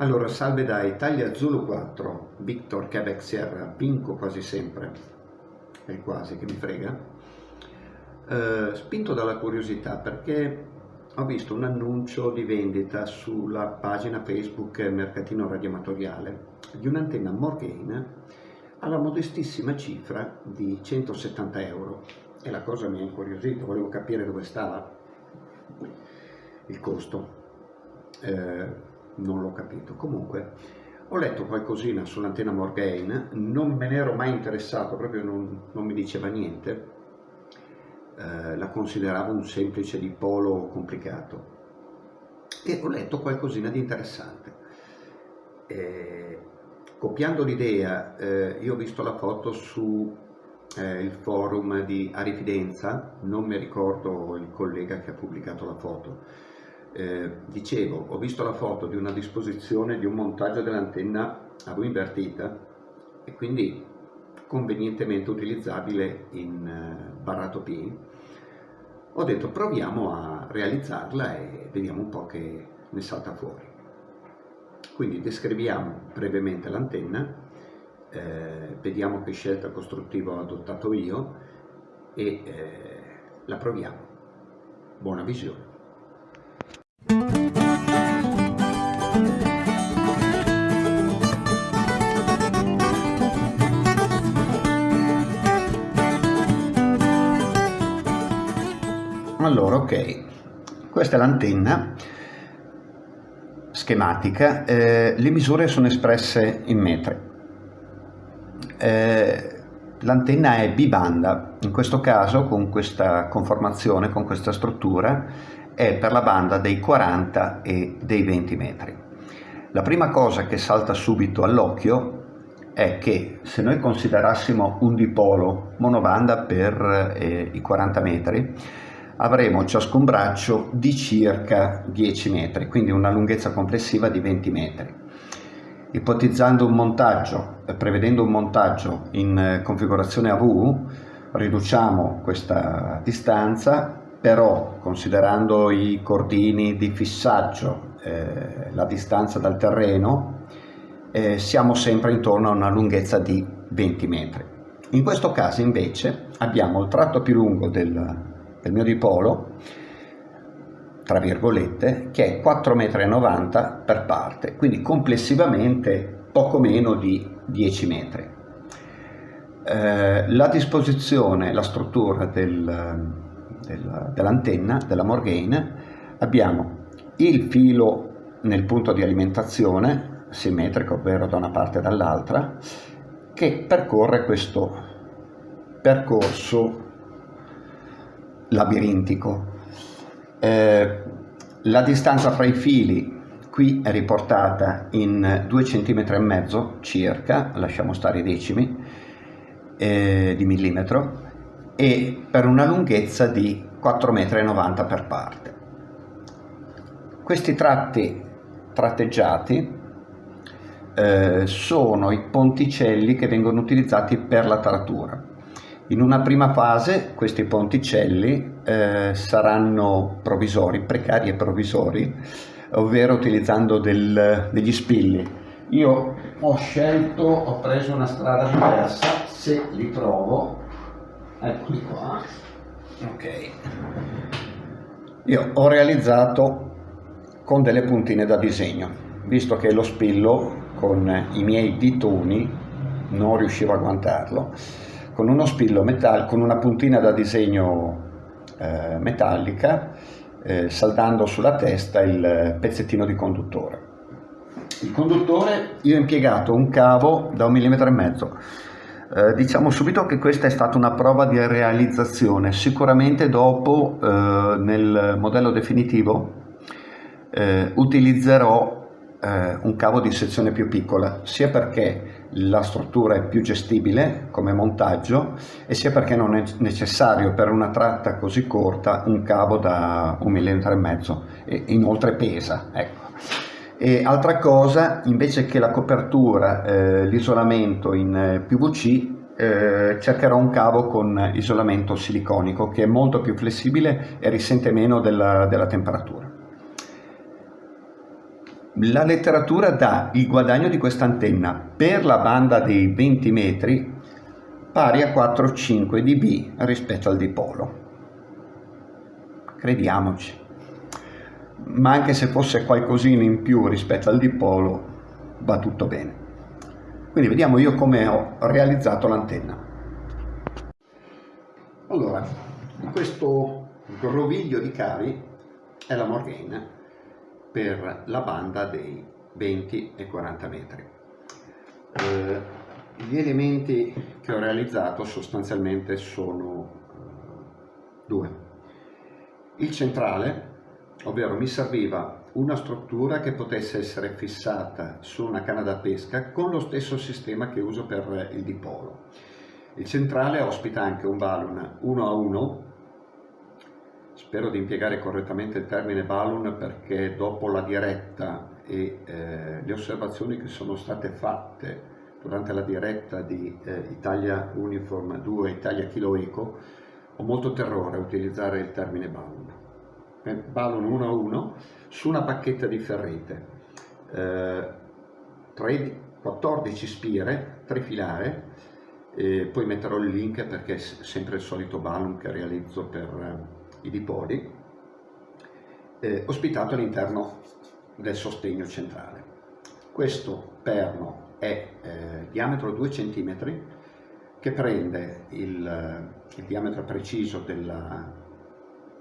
Allora, salve da Italia Zulu 4, Victor Quebec Sierra, vinco quasi sempre, è quasi che mi frega, eh, spinto dalla curiosità perché ho visto un annuncio di vendita sulla pagina Facebook Mercatino Radioamatoriale di un'antenna Morgaine alla modestissima cifra di 170 euro. E la cosa mi ha incuriosito, volevo capire dove stava il costo. Eh, non l'ho capito. Comunque, ho letto qualcosina sull'antenna Morgaine, non me ne ero mai interessato, proprio non, non mi diceva niente, eh, la consideravo un semplice dipolo complicato e ho letto qualcosina di interessante. Eh, copiando l'idea, eh, io ho visto la foto su eh, il forum di Arifidenza, non mi ricordo il collega che ha pubblicato la foto, eh, dicevo, ho visto la foto di una disposizione di un montaggio dell'antenna a V invertita e quindi convenientemente utilizzabile in eh, barrato P. Ho detto proviamo a realizzarla e vediamo un po' che ne salta fuori. Quindi descriviamo brevemente l'antenna, eh, vediamo che scelta costruttiva ho adottato io e eh, la proviamo. Buona visione. Allora, ok, questa è l'antenna schematica, eh, le misure sono espresse in metri. Eh, l'antenna è bibanda, in questo caso con questa conformazione, con questa struttura, è per la banda dei 40 e dei 20 metri. La prima cosa che salta subito all'occhio è che se noi considerassimo un dipolo monobanda per eh, i 40 metri, avremo ciascun braccio di circa 10 metri, quindi una lunghezza complessiva di 20 metri. Ipotizzando un montaggio, eh, prevedendo un montaggio in eh, configurazione AV, riduciamo questa distanza, però considerando i cordini di fissaggio, eh, la distanza dal terreno, eh, siamo sempre intorno a una lunghezza di 20 metri. In questo caso invece abbiamo il tratto più lungo del, del mio dipolo, tra virgolette, che è 4,90 m per parte, quindi complessivamente poco meno di 10 metri. Eh, la disposizione, la struttura del, del, dell'antenna, della Morgaine, abbiamo il filo nel punto di alimentazione, simmetrico, ovvero da una parte e dall'altra, che percorre questo percorso labirintico. Eh, la distanza fra i fili qui è riportata in 2 cm e mezzo circa, lasciamo stare i decimi eh, di millimetro, e per una lunghezza di 4,90 m per parte. Questi tratti tratteggiati eh, sono i ponticelli che vengono utilizzati per la taratura. In una prima fase questi ponticelli eh, saranno provvisori, precari e provvisori, ovvero utilizzando del, degli spilli. Io ho scelto, ho preso una strada diversa, se li trovo, eccoli qua, ok. Io ho realizzato con delle puntine da disegno, visto che lo spillo con i miei ditoni non riuscivo a agguantarlo con uno spillo metallico, con una puntina da disegno eh, metallica, eh, saldando sulla testa il pezzettino di conduttore. Il conduttore io ho impiegato un cavo da un millimetro e mezzo. Eh, diciamo subito che questa è stata una prova di realizzazione, sicuramente dopo eh, nel modello definitivo eh, utilizzerò eh, un cavo di sezione più piccola, sia perché la struttura è più gestibile come montaggio e sia perché non è necessario per una tratta così corta un cavo da un millimetro e mezzo e inoltre pesa. Ecco. E altra cosa, invece che la copertura, eh, l'isolamento in eh, PVC, eh, cercherò un cavo con isolamento siliconico che è molto più flessibile e risente meno della, della temperatura. La letteratura dà il guadagno di questa antenna per la banda dei 20 metri pari a 4-5 dB rispetto al dipolo. Crediamoci. Ma anche se fosse qualcosina in più rispetto al dipolo, va tutto bene. Quindi vediamo io come ho realizzato l'antenna. Allora, questo groviglio di cavi è la Morgaine per la banda dei 20 e 40 metri. Eh, gli elementi che ho realizzato sostanzialmente sono eh, due. Il centrale, ovvero mi serviva una struttura che potesse essere fissata su una canna da pesca con lo stesso sistema che uso per il dipolo. Il centrale ospita anche un balloon 1 a 1 spero di impiegare correttamente il termine balloon perché dopo la diretta e eh, le osservazioni che sono state fatte durante la diretta di eh, Italia Uniform 2 Italia Kilo Eco ho molto terrore a utilizzare il termine balloon. Eh, balloon 1 a 1 su una bacchetta di ferrite, eh, 3, 14 spire, trifilare, e poi metterò il link perché è sempre il solito balloon che realizzo per eh, i dipoli, eh, ospitato all'interno del sostegno centrale. Questo perno è eh, diametro 2 cm che prende il, il, diametro preciso della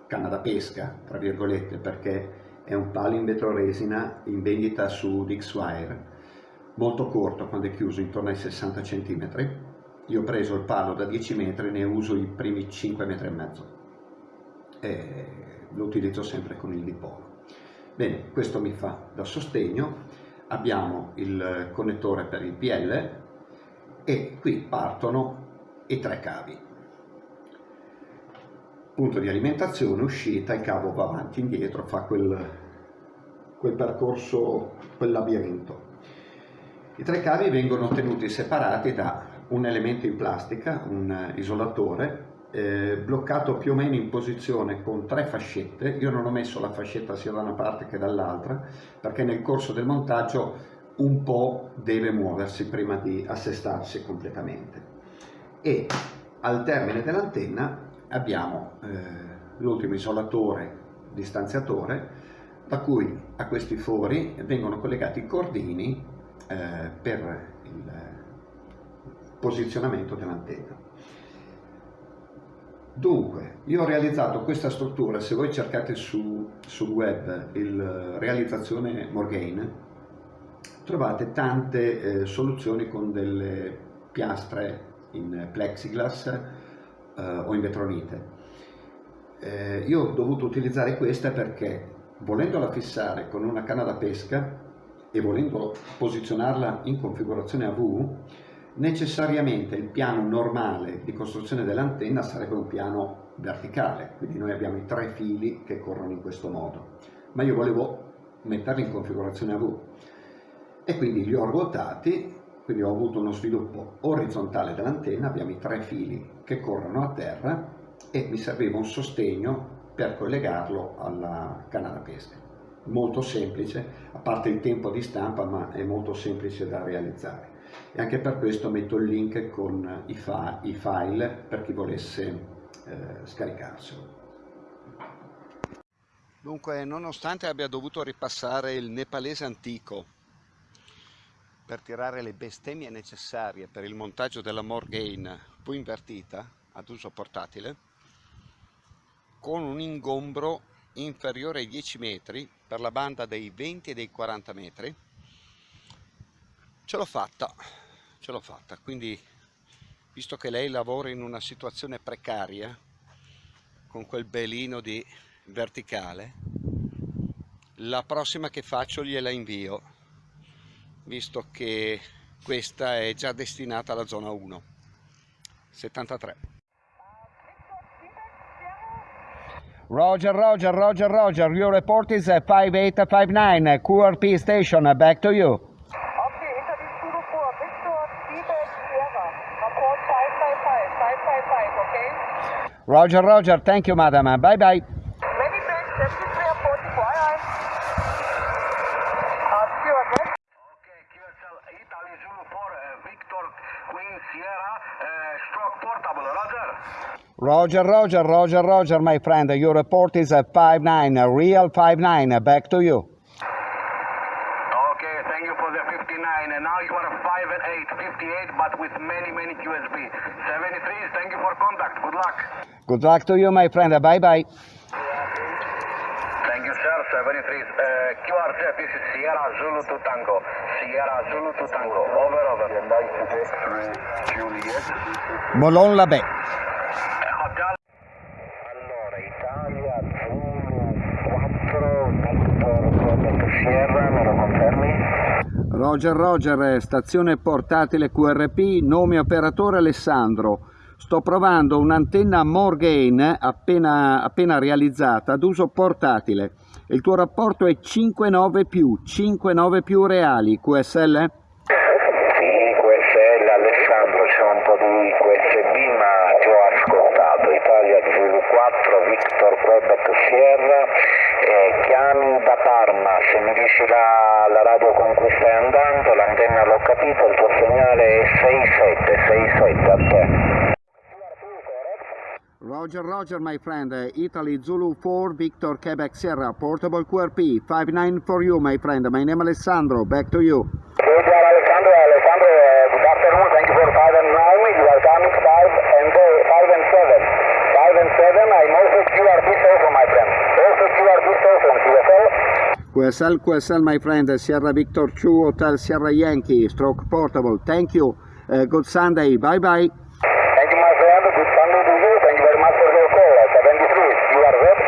canna da pesca, tra virgolette, perché è un palo in vetroresina in vendita su Dixwire, molto corto quando è chiuso intorno ai 60 cm. Io ho preso il palo da 10 metri ne uso i primi 5 metri e mezzo e lo utilizzo sempre con il dipolo. Bene, questo mi fa da sostegno, abbiamo il connettore per il PL e qui partono i tre cavi. Punto di alimentazione, uscita, il cavo va avanti e indietro, fa quel, quel percorso, quel labirinto. I tre cavi vengono tenuti separati da un elemento in plastica, un isolatore, eh, bloccato più o meno in posizione con tre fascette, io non ho messo la fascetta sia da una parte che dall'altra perché nel corso del montaggio un po' deve muoversi prima di assestarsi completamente e al termine dell'antenna abbiamo eh, l'ultimo isolatore distanziatore da cui a questi fori vengono collegati i cordini eh, per il posizionamento dell'antenna. Dunque, io ho realizzato questa struttura, se voi cercate su, sul web il realizzazione Morgaine, trovate tante eh, soluzioni con delle piastre in plexiglass eh, o in vetronite. Eh, io ho dovuto utilizzare questa perché volendola fissare con una canna da pesca e volendo posizionarla in configurazione a V, necessariamente il piano normale di costruzione dell'antenna sarebbe un piano verticale, quindi noi abbiamo i tre fili che corrono in questo modo, ma io volevo metterli in configurazione a V. E quindi li ho ruotati, quindi ho avuto uno sviluppo orizzontale dell'antenna, abbiamo i tre fili che corrono a terra e mi serviva un sostegno per collegarlo alla canna da pesca. Molto semplice, a parte il tempo di stampa, ma è molto semplice da realizzare e anche per questo metto il link con i, fa i file per chi volesse eh, scaricarselo. Dunque, nonostante abbia dovuto ripassare il nepalese antico per tirare le bestemmie necessarie per il montaggio della Morgaine poi invertita ad uso portatile, con un ingombro inferiore ai 10 metri per la banda dei 20 e dei 40 metri, ce l'ho fatta ce l'ho fatta. Quindi visto che lei lavora in una situazione precaria con quel belino di verticale la prossima che faccio gliela invio visto che questa è già destinata alla zona 1 73 Roger, Roger, Roger, Roger, your report is 5859, QRP station, back to you. Roger, roger. Thank you, madam. Bye bye. Many you again. Okay, uh, Victor Queen Sierra, uh, portable. Roger. Roger, Roger, Roger, Roger, my friend. Your report is a 5-9, a real 5-9. Back to you. Okay, thank you for the 59. And now you are 5 and 8, 58, but with many, many QSB. 73, thank you for contact. Good luck. Good luck to you, my friend. Bye-bye. Thank you, sir. 73. Uh, QRZ, this is Sierra Zulu to Tango. Sierra Zulu to Tango. Over, over. Juliet. Molon Labè. Allora, Italia Zulu 4, Victor Sierra, me lo confermi? Roger, Roger, stazione portatile QRP, nome operatore Alessandro. Sto provando un'antenna Morgain appena, appena realizzata ad uso portatile. Il tuo rapporto è 5,9 più, 5,9 più reali, QSL? Sì, QSL Alessandro, c'è un po' di QSB ma ti ho ascoltato. Italia Zulu 4, Victor Quebec Sierra, eh, chiami da Parma, dici la, la radio con cui stai andando, l'antenna l'ho capito, il tuo segnale è 67, 67 a te. Roger, Roger, my friend. Italy Zulu 4, Victor Quebec Sierra, portable QRP, 5-9 for you, my friend. My name Alessandro, back to you. Roger Alessandro, Alessandro, uh, good afternoon, thank you for 5 and 9, you are coming 5 and, uh, 5 and 7. 5 and 7, I'm also QRP station, my friend. Also QRP station, QSL. QSL, QSL, my friend. Sierra Victor 2, Hotel Sierra Yankee, stroke portable. Thank you. Uh, good Sunday. Bye-bye. Thank you, my friend. Good Sunday to you. Thank you very much for your call. 73, you are ready?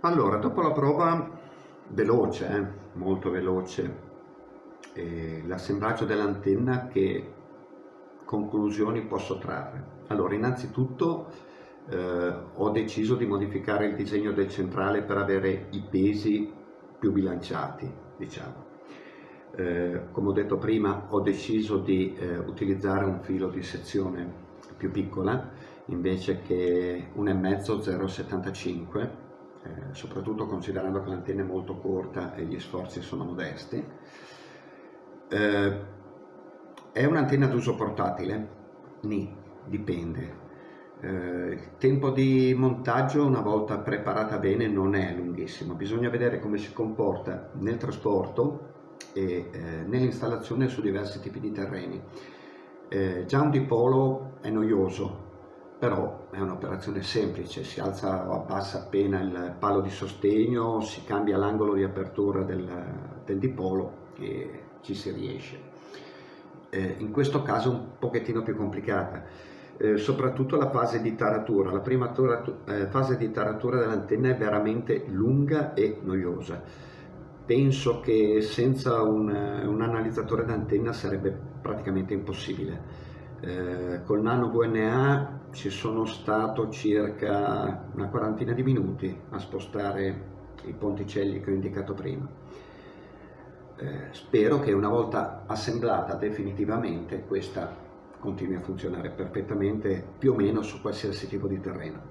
Allora, dopo la prova veloce, eh, molto veloce, e l'assemblaggio dell'antenna, che conclusioni posso trarre? Allora, innanzitutto eh, ho deciso di modificare il disegno del centrale per avere i pesi più bilanciati, diciamo. Eh, come ho detto prima, ho deciso di eh, utilizzare un filo di sezione più piccola invece che 1,5 0,75 eh, soprattutto considerando che l'antenna è molto corta e gli sforzi sono modesti. Eh, è un'antenna d'uso portatile? Ni, dipende. Eh, il tempo di montaggio una volta preparata bene non è lunghissimo, bisogna vedere come si comporta nel trasporto e eh, nell'installazione su diversi tipi di terreni. Eh, già un dipolo è noioso, però è un'operazione semplice, si alza o abbassa appena il palo di sostegno, si cambia l'angolo di apertura del, del dipolo e ci si riesce. Eh, in questo caso è un pochettino più complicata, eh, soprattutto la fase di taratura. La prima eh, fase di taratura dell'antenna è veramente lunga e noiosa. Penso che senza un, un analizzatore d'antenna sarebbe praticamente impossibile. Eh, col nano VNA ci sono stato circa una quarantina di minuti a spostare i ponticelli che ho indicato prima. Eh, spero che una volta assemblata definitivamente questa continui a funzionare perfettamente più o meno su qualsiasi tipo di terreno.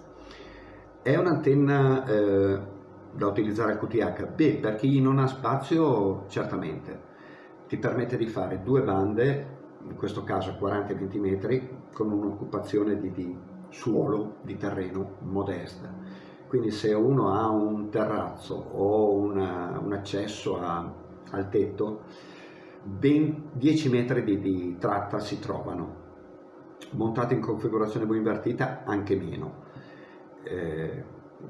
È un'antenna eh, da utilizzare al QTH? Beh, per chi non ha spazio certamente. Ti permette di fare due bande in questo caso 40-20 metri, con un'occupazione di, di, suolo, di terreno modesta. Quindi se uno ha un terrazzo o una, un accesso a, al tetto, ben 10 metri di, di tratta si trovano. Montate in configurazione V invertita anche meno. Eh,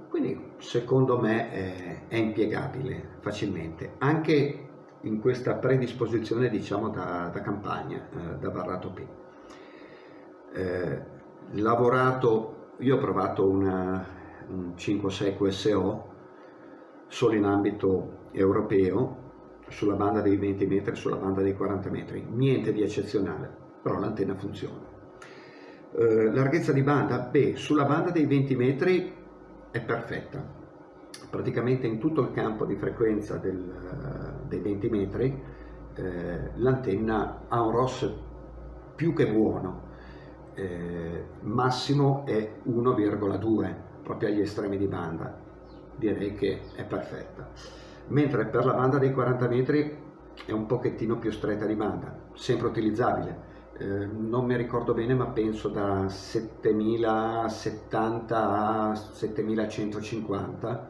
quindi secondo me è, è impiegabile facilmente. Anche in questa predisposizione diciamo da, da campagna, eh, da Barrato P. Eh, lavorato, io ho provato una, un 5-6 QSO solo in ambito europeo, sulla banda dei 20 metri, sulla banda dei 40 metri, niente di eccezionale, però l'antenna funziona. Eh, larghezza di banda? Beh, sulla banda dei 20 metri è perfetta, praticamente in tutto il campo di frequenza del, dei 20 metri eh, l'antenna ha un ROS più che buono, eh, massimo è 1,2 proprio agli estremi di banda, direi che è perfetta. Mentre per la banda dei 40 metri è un pochettino più stretta di banda, sempre utilizzabile. Eh, non mi ricordo bene ma penso da 7070 a 7150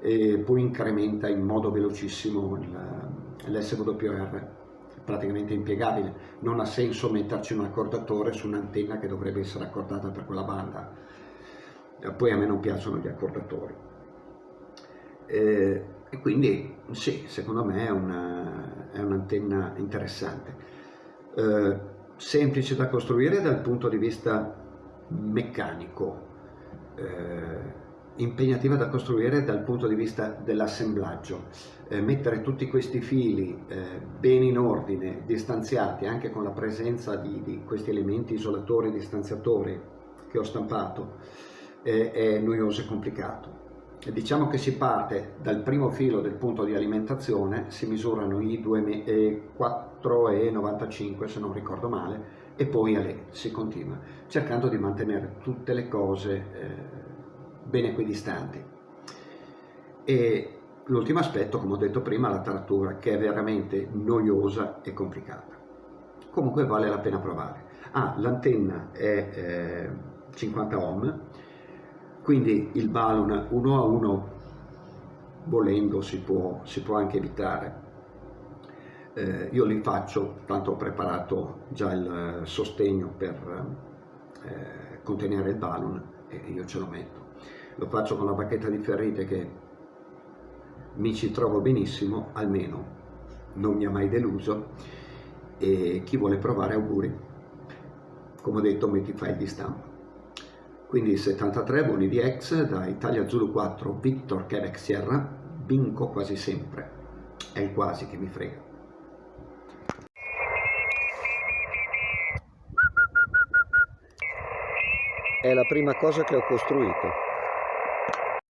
e poi incrementa in modo velocissimo l'SWR praticamente impiegabile. Non ha senso metterci un accordatore su un'antenna che dovrebbe essere accordata per quella banda. Poi a me non piacciono gli accordatori. Eh, e quindi sì, secondo me è, un'antenna un interessante. Eh, semplice da costruire dal punto di vista meccanico, eh, impegnativa da costruire dal punto di vista dell'assemblaggio. Eh, mettere tutti questi fili eh, bene in ordine, distanziati, anche con la presenza di, di questi elementi isolatori e distanziatori che ho stampato, è noioso e complicato diciamo che si parte dal primo filo del punto di alimentazione, si misurano i 4,95 se non ricordo male e poi a lei si continua, cercando di mantenere tutte le cose eh, ben equidistanti. E l'ultimo aspetto, come ho detto prima, la taratura, che è veramente noiosa e complicata. Comunque vale la pena provare. Ah, l'antenna è eh, 50 ohm, quindi il balloon uno a uno volendo si può, si può anche evitare. Eh, io li faccio tanto ho preparato già il sostegno per eh, contenere il balloon e io ce lo metto. Lo faccio con la bacchetta di ferrite che mi ci trovo benissimo almeno non mi ha mai deluso. E chi vuole provare auguri. Come ho detto metti file di stampa quindi 73 voli di ex da Italia Zulu 4 Victor Quebec Sierra vinco quasi sempre. È il quasi che mi frega. È la prima cosa che ho costruito